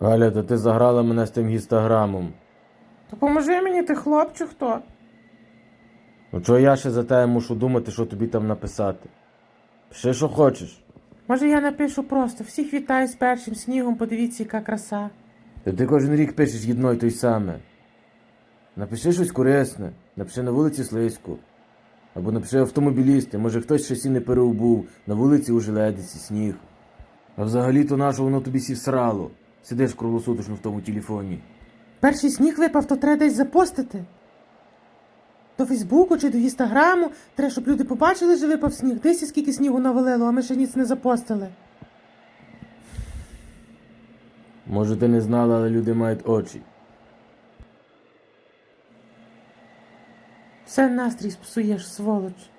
Галя, то ти заграла мене з тим гістаграмом. То поможи мені, ти хлопче хто? Ну чого я ще за тебе мушу думати, що тобі там написати? Пиши, що хочеш. Може я напишу просто всіх вітаю з першим снігом, подивіться, яка краса. Та ти кожен рік пишеш єдно й той саме. Напиши щось корисне, напиши на вулиці Слизьку. Або напиши автомобілісти, може хтось ще сі не переобув, на вулиці у желедиці сніг. А взагалі-то нащо воно тобі сі всрало? Сидиш круглосуточно в тому телефоні. Перший сніг випав, то треба десь запостити. До Фейсбуку чи до Інстаграму, треба, щоб люди побачили, що випав сніг. Дивися, скільки снігу навалило, а ми ще ніц не запостили. Може, ти не знала, але люди мають очі. Все настрій спсуєш, сволоч.